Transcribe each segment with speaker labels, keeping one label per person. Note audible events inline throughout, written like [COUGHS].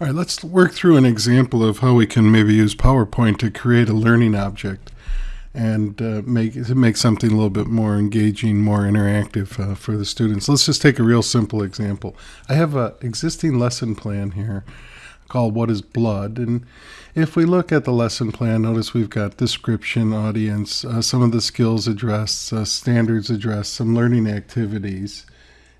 Speaker 1: All right, let's work through an example of how we can maybe use PowerPoint to create a learning object and uh, make make something a little bit more engaging, more interactive uh, for the students. Let's just take a real simple example. I have an existing lesson plan here called What is Blood? And if we look at the lesson plan, notice we've got description, audience, uh, some of the skills addressed, uh, standards addressed, some learning activities.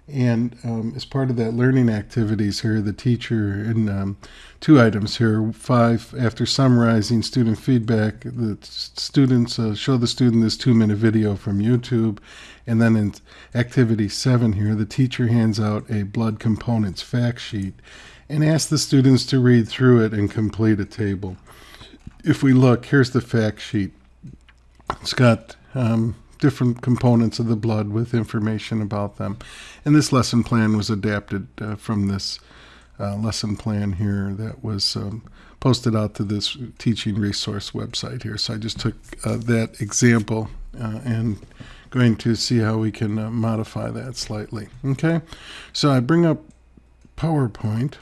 Speaker 1: And um, as part of that learning activities here, the teacher, in um, two items here, five, after summarizing student feedback, the students uh, show the student this two minute video from YouTube. And then in activity seven here, the teacher hands out a blood components fact sheet and asks the students to read through it and complete a table. If we look, here's the fact sheet. It's got um, different components of the blood with information about them. And this lesson plan was adapted uh, from this uh, lesson plan here that was um, posted out to this teaching resource website here. So I just took uh, that example uh, and going to see how we can uh, modify that slightly. Okay, so I bring up PowerPoint.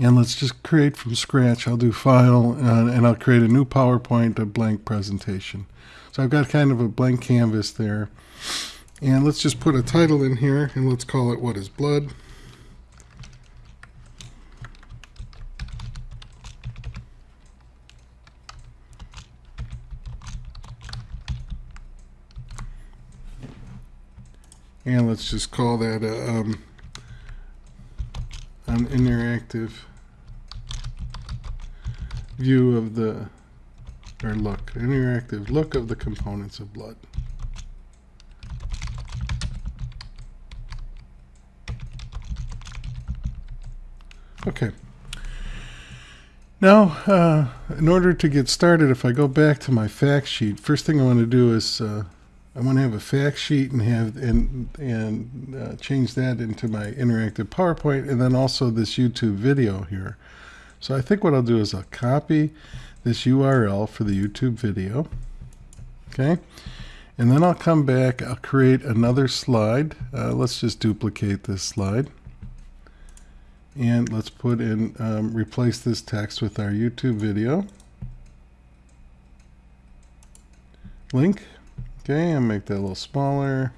Speaker 1: And let's just create from scratch. I'll do file uh, and I'll create a new PowerPoint, a blank presentation. So I've got kind of a blank canvas there. And let's just put a title in here and let's call it What is Blood? And let's just call that a, um, an interactive view of the or look, interactive look of the components of blood. Okay. Now, uh, in order to get started, if I go back to my fact sheet, first thing I want to do is uh, I want to have a fact sheet and have and and uh, change that into my interactive PowerPoint, and then also this YouTube video here. So I think what I'll do is I'll copy this URL for the YouTube video. Okay. And then I'll come back, I'll create another slide. Uh, let's just duplicate this slide. And let's put in, um, replace this text with our YouTube video. Link. Okay, and make that a little smaller.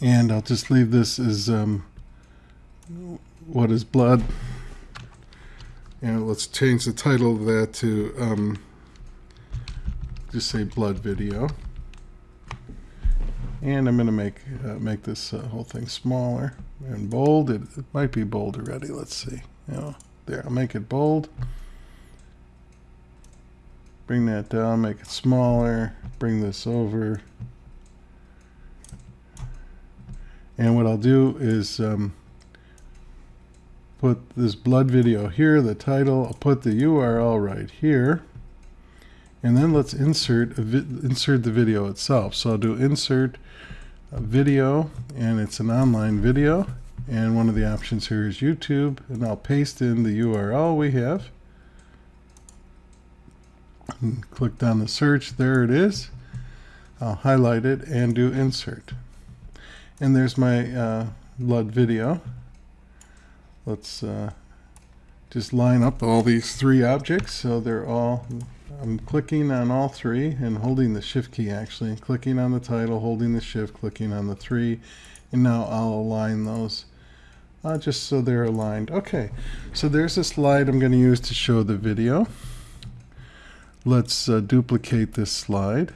Speaker 1: And I'll just leave this as um, what is blood. And let's change the title of that to um, just say blood video. And I'm going to make uh, make this uh, whole thing smaller and bold. It, it, might be bold already. Let's see. You know, there. I'll make it bold. Bring that down. Make it smaller. Bring this over. And what I'll do is um, put this blood video here, the title, I'll put the URL right here. And then let's insert insert the video itself. So I'll do insert video and it's an online video. And one of the options here is YouTube and I'll paste in the URL we have. And click on the search, there it is. I'll highlight it and do insert. And there's my uh, blood video let's uh, just line up all these three objects. So they're all I'm clicking on all three and holding the shift key actually. Clicking on the title holding the shift clicking on the three. And now I'll align those uh, just so they're aligned. Okay so there's a slide I'm going to use to show the video. Let's uh, duplicate this slide.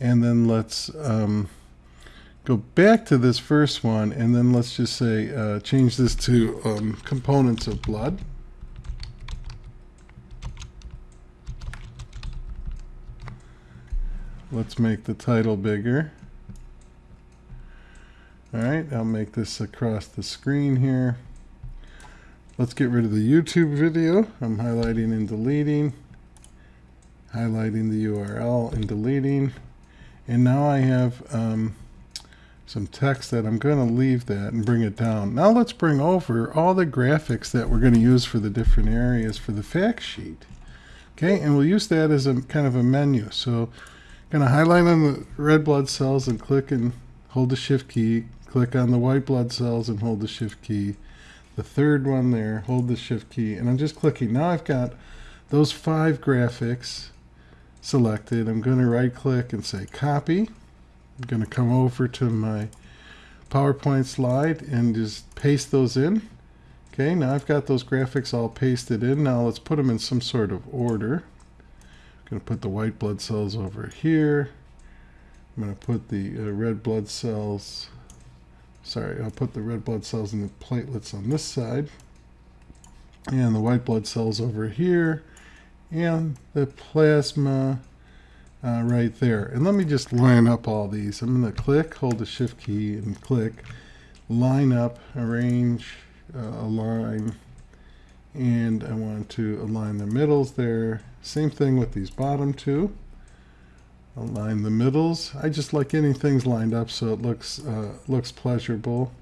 Speaker 1: And then let's um, go back to this first one and then let's just say uh, change this to um, components of blood. Let's make the title bigger. All right, I'll make this across the screen here. Let's get rid of the YouTube video. I'm highlighting and deleting, highlighting the URL and deleting. And now I have um, some text that I'm going to leave that and bring it down. Now let's bring over all the graphics that we're going to use for the different areas for the fact sheet. Okay, and we'll use that as a kind of a menu. So I'm going to highlight on the red blood cells and click and hold the shift key, click on the white blood cells and hold the shift key. The third one there, hold the shift key, and I'm just clicking. Now I've got those five graphics selected. I'm going to right click and say copy. I'm going to come over to my PowerPoint slide and just paste those in. Okay, now I've got those graphics all pasted in. Now let's put them in some sort of order. I'm going to put the white blood cells over here. I'm going to put the uh, red blood cells, sorry, I'll put the red blood cells and the platelets on this side. And the white blood cells over here. And the plasma uh, right there. And let me just line up all these. I'm going to click, hold the shift key and click, line up, arrange, uh, align, and I want to align the middles there. Same thing with these bottom two. Align the middles. I just like getting things lined up so it looks uh, looks pleasurable.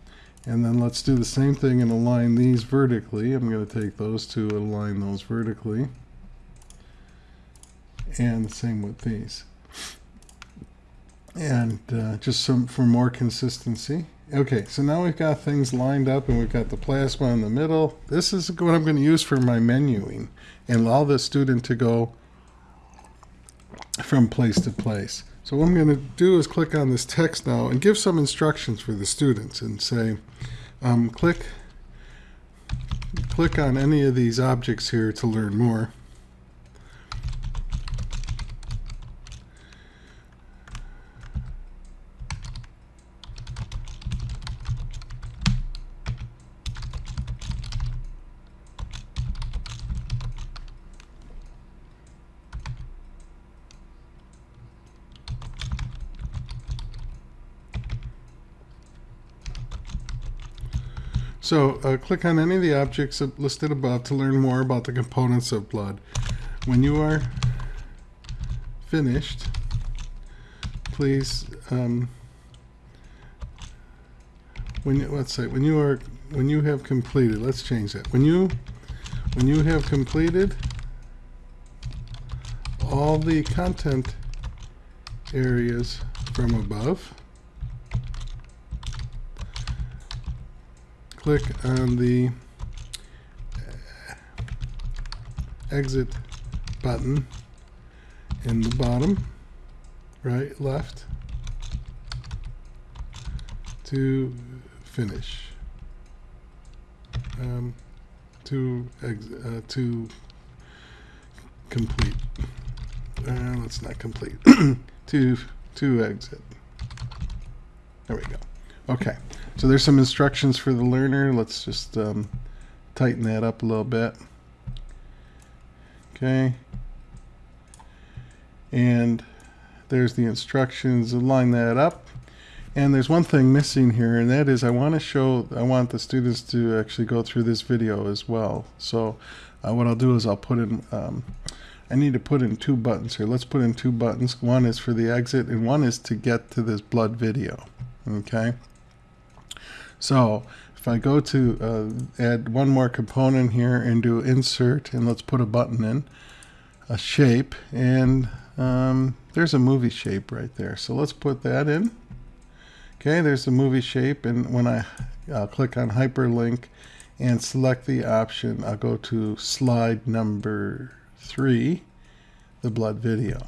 Speaker 1: And then let's do the same thing and align these vertically. I'm going to take those two and align those vertically and the same with these. And uh, just some for more consistency. Okay, so now we've got things lined up and we've got the plasma in the middle. This is what I'm going to use for my menuing and allow the student to go from place to place. So what I'm going to do is click on this text now and give some instructions for the students and say, um, click, click on any of these objects here to learn more. So uh, click on any of the objects listed above to learn more about the components of blood. When you are finished, please, um, when let's say when you are when you have completed, let's change that. When you when you have completed all the content areas from above, click on the exit button in the bottom right left to finish. Um, to uh, to complete. Uh, let's not complete. [COUGHS] To to exit. There we go. Okay so there's some instructions for the learner. Let's just um, tighten that up a little bit. Okay. And there's the instructions. Line that up. And there's one thing missing here, and that is I want to show, I want the students to actually go through this video as well. So uh, what I'll do is I'll put in, um, I need to put in two buttons here. Let's put in two buttons. One is for the exit, and one is to get to this blood video. Okay. So if I go to uh, add one more component here and do insert and let's put a button in, a shape, and um, there's a movie shape right there. So let's put that in. Okay, there's the movie shape and when I I'll click on hyperlink and select the option, I'll go to slide number three, the blood video.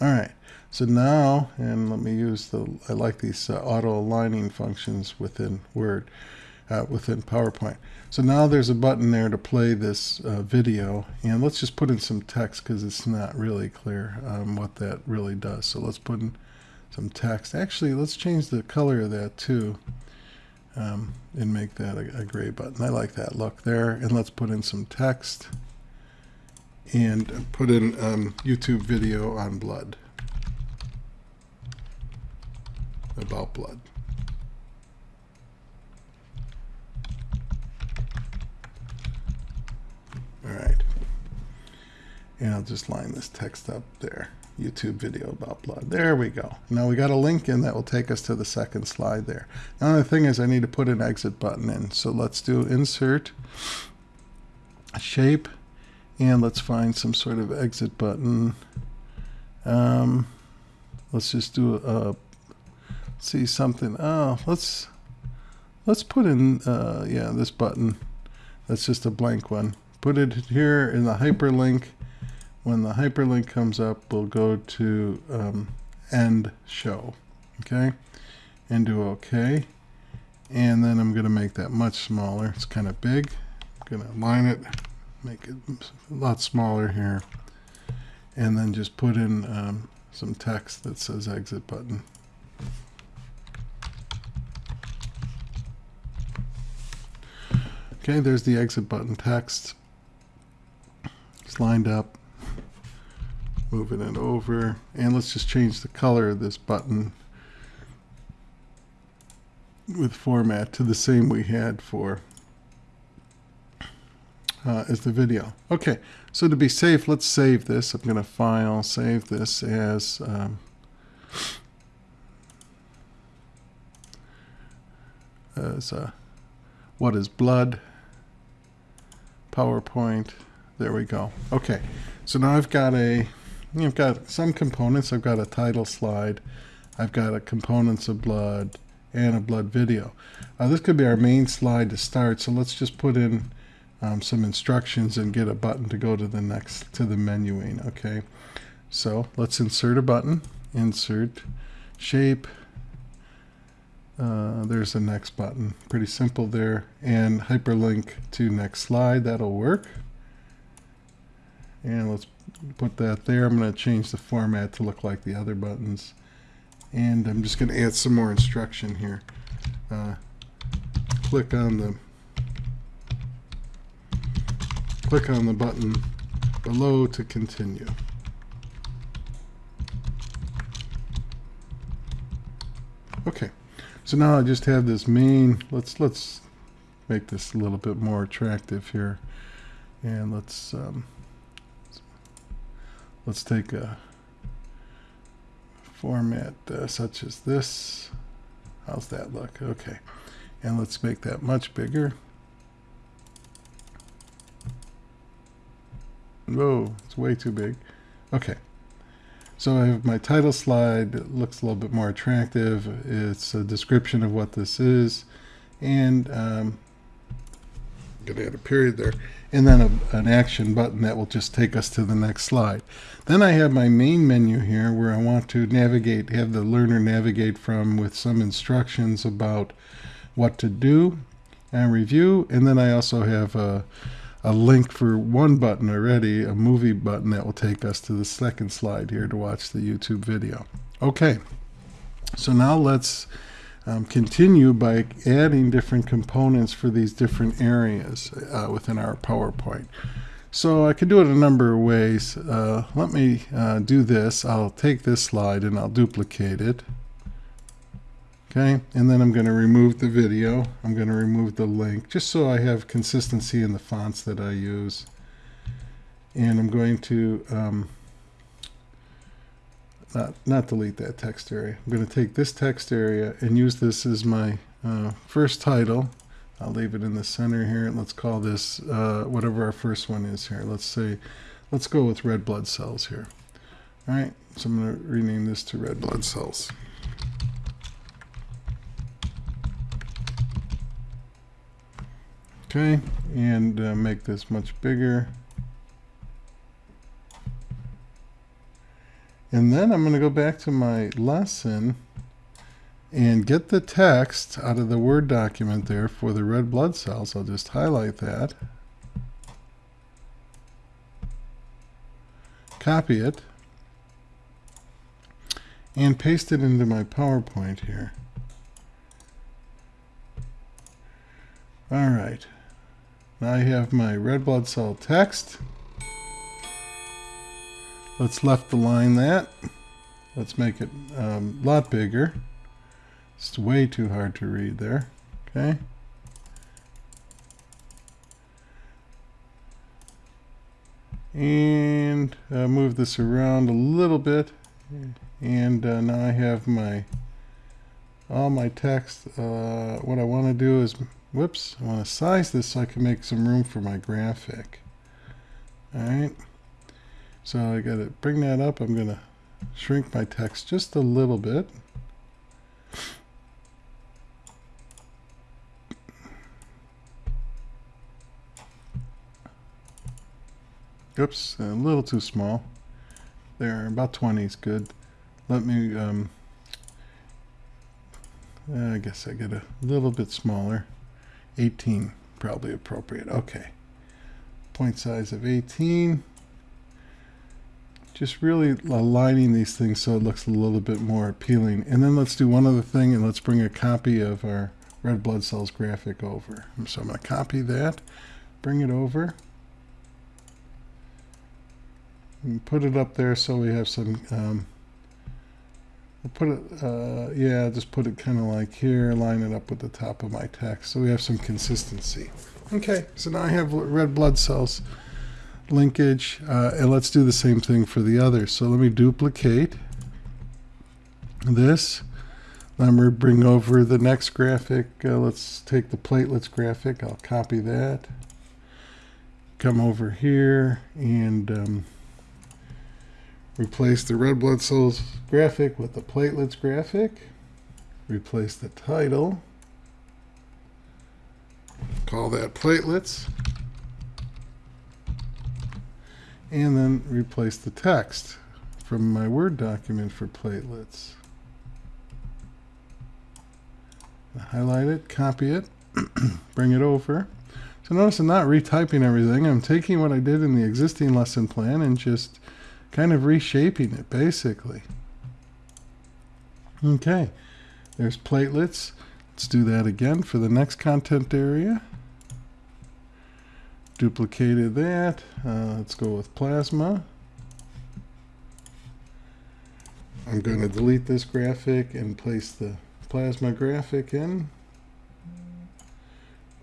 Speaker 1: All right. So now, and let me use the, I like these uh, auto aligning functions within Word, uh, within PowerPoint. So now there's a button there to play this uh, video, and let's just put in some text because it's not really clear um, what that really does. So let's put in some text. Actually, let's change the color of that too. Um, and make that a, a gray button. I like that look there. And let's put in some text and put in um, YouTube video on blood. About blood. All right. And I'll just line this text up there. YouTube video about blood. There we go. Now we got a link in that will take us to the second slide there. Now the thing is I need to put an exit button in. So let's do insert, shape, and let's find some sort of exit button. Um, let's just do a see something. Oh, let's let's put in uh, yeah this button. That's just a blank one. Put it here in the hyperlink. When the hyperlink comes up, we'll go to um, end show. Okay, and do OK. And then I'm going to make that much smaller. It's kind of big. I'm going to align it, make it a lot smaller here. And then just put in um, some text that says exit button. Okay, there's the exit button text. It's lined up. Moving it over. And let's just change the color of this button with format to the same we had for uh, as the video. Okay, so to be safe, let's save this. I'm going to file, save this as um, as uh, what is blood PowerPoint. There we go. Okay, so now I've got a, I've got some components. I've got a title slide. I've got a components of blood and a blood video. Uh, this could be our main slide to start. So let's just put in um, some instructions and get a button to go to the next to the menuing. Okay, so let's insert a button. Insert shape. Uh, there's the next button. Pretty simple there. And hyperlink to next slide. That'll work. And let's put that there. I'm going to change the format to look like the other buttons. And I'm just going to add some more instruction here. Uh, click on the click on the button below to continue. Okay. So now I just have this main, let's, let's make this a little bit more attractive here. And let's, um, let's take a format uh, such as this. How's that look? Okay. And let's make that much bigger. Whoa, it's way too big. Okay. So I have my title slide. It looks a little bit more attractive. It's a description of what this is. And um, I'm going to add a period there. And then a, an action button that will just take us to the next slide. Then I have my main menu here where I want to navigate, have the learner navigate from with some instructions about what to do and review. And then I also have a a link for one button already, a movie button that will take us to the second slide here to watch the YouTube video. Okay, so now let's um, continue by adding different components for these different areas uh, within our PowerPoint. So I can do it a number of ways. Uh, let me uh, do this. I'll take this slide and I'll duplicate it. Okay, and then I'm going to remove the video. I'm going to remove the link just so I have consistency in the fonts that I use. And I'm going to um, not, not delete that text area. I'm going to take this text area and use this as my uh, first title. I'll leave it in the center here. And let's call this uh, whatever our first one is here. Let's say, let's go with red blood cells here. All right, so I'm going to rename this to red blood cells. Okay, and uh, make this much bigger. And then I'm going to go back to my lesson and get the text out of the Word document there for the red blood cells. I'll just highlight that. Copy it. And paste it into my PowerPoint here. All right. Now I have my red blood cell text. Let's left align that. Let's make it um, a lot bigger. It's way too hard to read there. Okay. And uh, move this around a little bit. And uh, now I have my all my text. Uh, what I want to do is Whoops, I want to size this so I can make some room for my graphic. Alright, so I got to bring that up. I'm going to shrink my text just a little bit. Oops, a little too small. There, about 20 is good. Let me, um, I guess I get a little bit smaller. 18, probably appropriate. Okay. Point size of 18. Just really aligning these things so it looks a little bit more appealing. And then let's do one other thing and let's bring a copy of our red blood cells graphic over. So I'm going to copy that, bring it over and put it up there so we have some um, we'll put it uh, yeah just put it kind of like here line it up with the top of my text so we have some consistency. Okay so now I have red blood cells linkage uh, and let's do the same thing for the other. so let me duplicate this. Let me bring over the next graphic uh, let's take the platelets graphic I'll copy that. Come over here and um, Replace the red blood cells graphic with the platelets graphic. Replace the title. Call that platelets. And then replace the text from my Word document for platelets. Highlight it, copy it, [CLEARS THROAT] bring it over. So notice I'm not retyping everything. I'm taking what I did in the existing lesson plan and just kind of reshaping it basically. Okay, there's platelets. Let's do that again for the next content area. Duplicated that. Uh, let's go with plasma. I'm going to delete this graphic and place the plasma graphic in.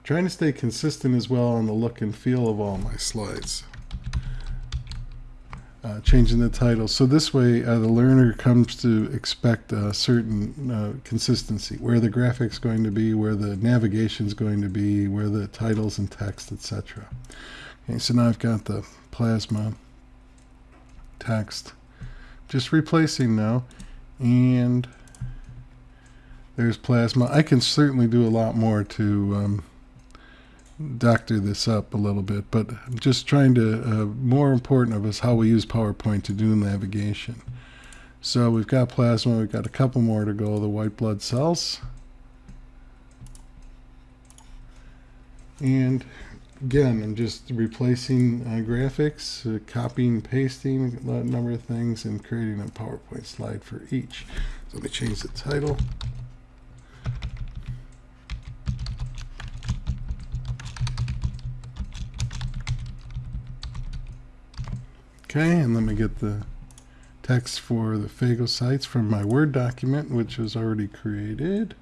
Speaker 1: trying to stay consistent as well on the look and feel of all my slides uh, changing the title. So this way, uh, the learner comes to expect a certain uh, consistency, where the graphic's going to be, where the navigation's going to be, where the titles and text, etc. Okay, so now I've got the plasma text, just replacing now, and there's plasma. I can certainly do a lot more to um, doctor this up a little bit, but I'm just trying to, uh, more important of us how we use PowerPoint to do navigation. So we've got plasma, we've got a couple more to go, the white blood cells. And again, I'm just replacing uh, graphics, uh, copying, pasting a number of things, and creating a PowerPoint slide for each. So let me change the title. Okay, and let me get the text for the phagocytes from my Word document, which was already created.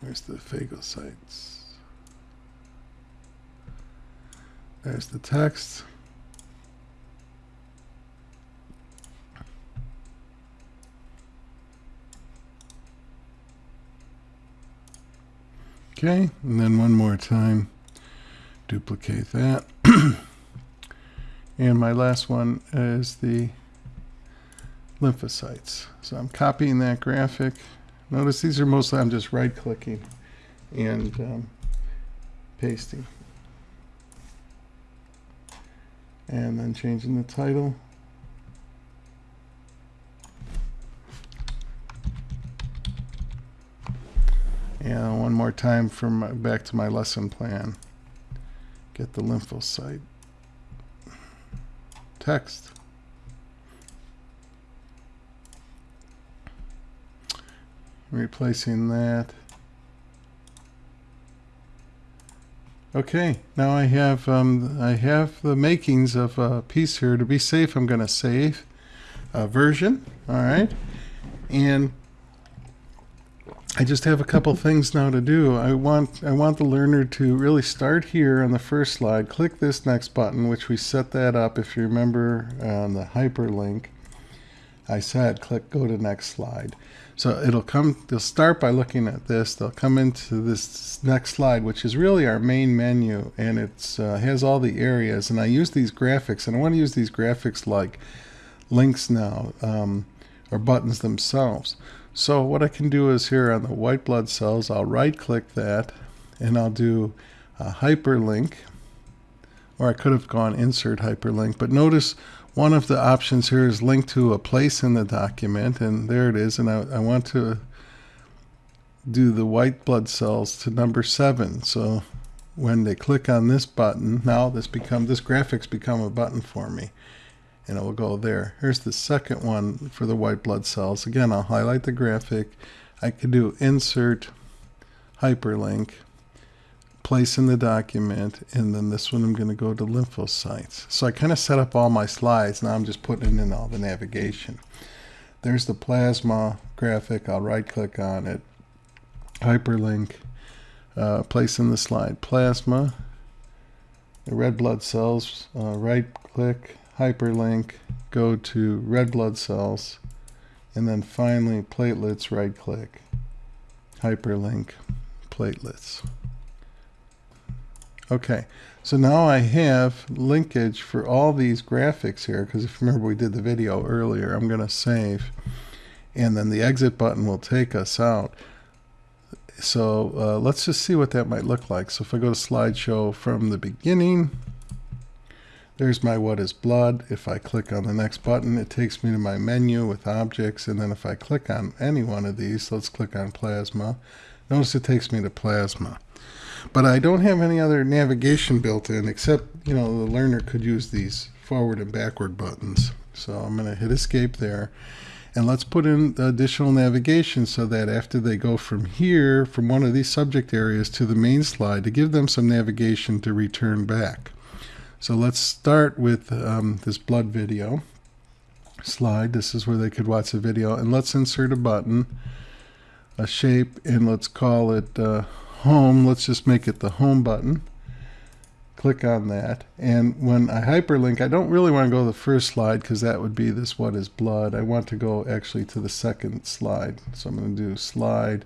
Speaker 1: Where's the phagocytes? There's the text. Okay, and then one more time, duplicate that. [CLEARS THROAT] And my last one is the lymphocytes. So I'm copying that graphic. Notice these are mostly, I'm just right clicking and um, pasting. And then changing the title. And one more time from back to my lesson plan. Get the lymphocyte text. Replacing that. Okay, now I have um, I have the makings of a piece here. To be safe, I'm going to save a version. All right, and I just have a couple things now to do. I want I want the learner to really start here on the first slide. Click this next button, which we set that up. If you remember on the hyperlink, I said click go to next slide. So it'll come. They'll start by looking at this. They'll come into this next slide, which is really our main menu, and it uh, has all the areas. And I use these graphics, and I want to use these graphics like links now um, or buttons themselves. So what I can do is here on the white blood cells, I'll right click that and I'll do a hyperlink or I could have gone insert hyperlink, but notice one of the options here is link to a place in the document and there it is and I, I want to do the white blood cells to number seven. So when they click on this button now this become this graphics become a button for me and it will go there here's the second one for the white blood cells again I'll highlight the graphic I could do insert hyperlink place in the document, and then this one I'm going to go to lymphocytes. So I kind of set up all my slides. Now I'm just putting in all the navigation. There's the plasma graphic. I'll right click on it, hyperlink, uh, place in the slide plasma, the red blood cells, uh, right click, hyperlink, go to red blood cells, and then finally platelets, right click, hyperlink, platelets. Okay, so now I have linkage for all these graphics here, because if you remember we did the video earlier, I'm going to save, and then the exit button will take us out. So uh, let's just see what that might look like. So if I go to slideshow from the beginning, there's my what is blood. If I click on the next button, it takes me to my menu with objects. And then if I click on any one of these, let's click on plasma. Notice it takes me to plasma. But I don't have any other navigation built in except, you know, the learner could use these forward and backward buttons. So I'm going to hit escape there. And let's put in additional navigation so that after they go from here, from one of these subject areas to the main slide, to give them some navigation to return back. So let's start with um, this blood video slide. This is where they could watch the video. And let's insert a button, a shape, and let's call it uh, home, let's just make it the home button. Click on that. And when I hyperlink, I don't really want to go to the first slide because that would be this what is blood. I want to go actually to the second slide. So I'm going to do slide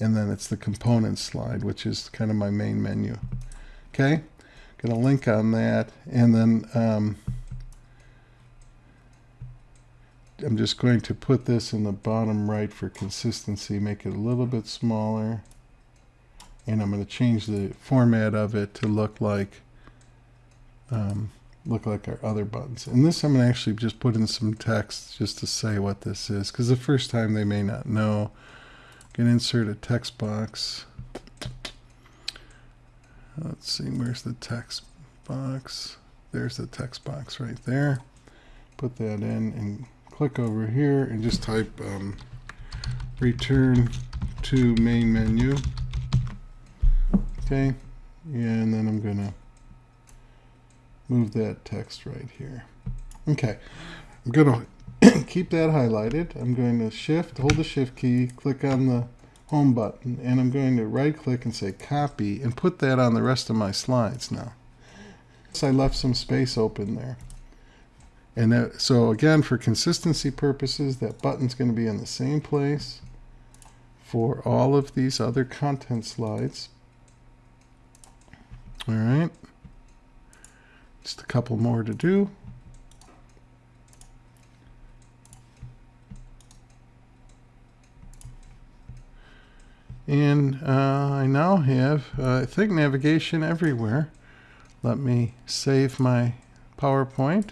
Speaker 1: and then it's the component slide, which is kind of my main menu. Okay, going to link on that and then um, I'm just going to put this in the bottom right for consistency, make it a little bit smaller and I'm going to change the format of it to look like um, look like our other buttons. And this I'm going to actually just put in some text just to say what this is because the first time they may not know. Can insert a text box. Let's see, where's the text box? There's the text box right there. Put that in and click over here and just type um, return to main menu. Okay, and then I'm to move that text right here. Okay, I'm to [COUGHS] keep that highlighted. I'm going to shift, hold the shift key, click on the home button, and I'm going to right click and say copy and put that on the rest of my slides now. So I left some space open there. And that, so again, for consistency purposes, that button's going to be in the same place for all of these other content slides. All right. Just a couple more to do. And uh, I now have, uh, I think, navigation everywhere. Let me save my PowerPoint.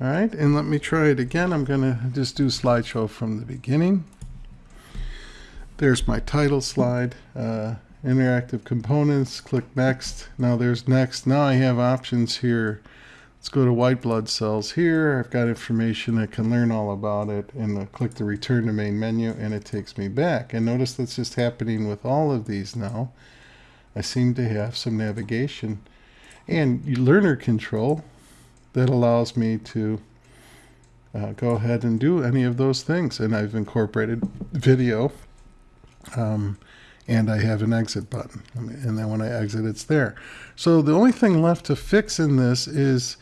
Speaker 1: All right, and let me try it again. I'm going to just do slideshow from the beginning. There's my title slide. Uh, interactive components, click next. Now there's next. Now I have options here. Let's go to white blood cells here. I've got information. I can learn all about it and I click the return to main menu and it takes me back. And notice that's just happening with all of these now. I seem to have some navigation and learner control that allows me to uh, go ahead and do any of those things. And I've incorporated video. Um, and I have an exit button. And then when I exit, it's there. So the only thing left to fix in this is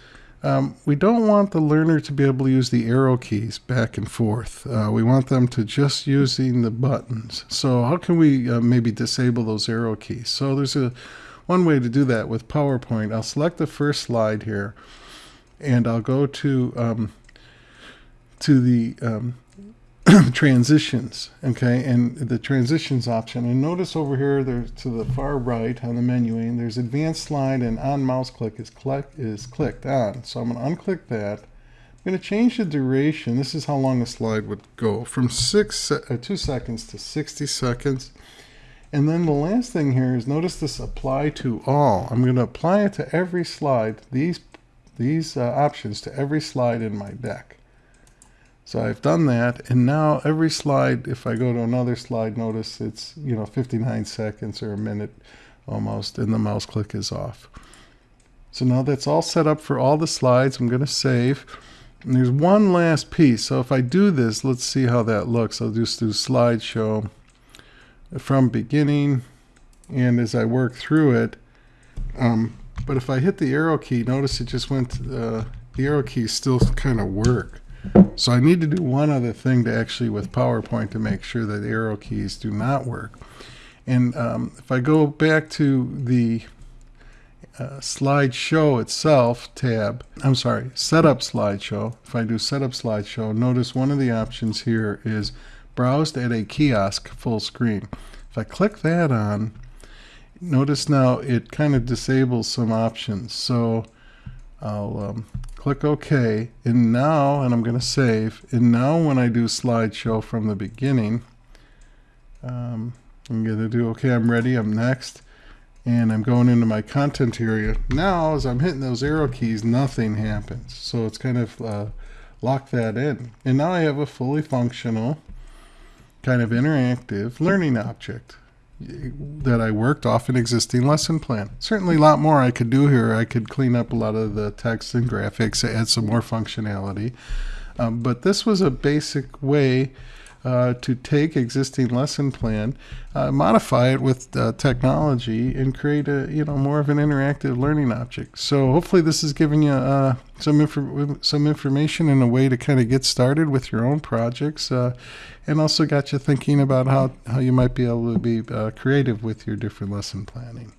Speaker 1: um, we don't want the learner to be able to use the arrow keys back and forth. Uh, we want them to just using the buttons. So how can we uh, maybe disable those arrow keys? So there's a one way to do that with PowerPoint. I'll select the first slide here and I'll go to um, to the um, [CLEARS THROAT] transitions. Okay, and the transitions option. And notice over here, there's to the far right on the menuing, there's advanced slide and on mouse click is click is clicked on. So I'm going to unclick that. I'm going to change the duration. This is how long a slide would go from six uh, two seconds to 60 seconds. And then the last thing here is notice this apply to all. I'm going to apply it to every slide. These these uh, options to every slide in my deck. So I've done that, and now every slide, if I go to another slide, notice it's, you know, 59 seconds or a minute almost, and the mouse click is off. So now that's all set up for all the slides. I'm going to save. And there's one last piece. So if I do this, let's see how that looks. I'll just do slideshow from beginning, and as I work through it, um, but if I hit the arrow key, notice it just went, uh, the arrow keys still kind of work. So I need to do one other thing to actually with PowerPoint to make sure that arrow keys do not work. And um, if I go back to the uh, slideshow itself tab, I'm sorry, setup slideshow. If I do setup slideshow, notice one of the options here is browsed at a kiosk full screen. If I click that on, notice now it kind of disables some options. So I'll um, click OK. And now, and I'm going to save. And now when I do slideshow from the beginning, um, I'm going to do OK, I'm ready, I'm next. And I'm going into my content area. Now, as I'm hitting those arrow keys, nothing happens. So it's kind of uh, locked that in. And now I have a fully functional, kind of interactive learning object that I worked off an existing lesson plan. Certainly a lot more I could do here. I could clean up a lot of the text and graphics, add some more functionality. Um, but this was a basic way uh, to take existing lesson plan, uh, modify it with uh, technology, and create a you know more of an interactive learning object. So hopefully this is giving you uh, some inf- some information and a way to kind of get started with your own projects, uh, and also got you thinking about how how you might be able to be creative with your different lesson planning.